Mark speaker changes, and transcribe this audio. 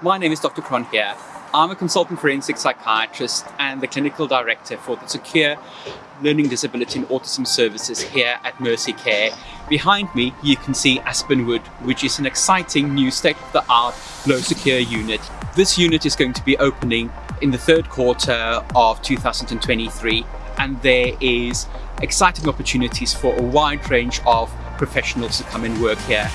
Speaker 1: My name is Dr. Cron. here. I'm a consultant forensic psychiatrist and the clinical director for the Secure Learning Disability and Autism Services here at Mercy Care. Behind me, you can see Aspenwood, which is an exciting new state-of-the-art low secure unit. This unit is going to be opening in the third quarter of 2023 and there is exciting opportunities for a wide range of professionals to come and work here.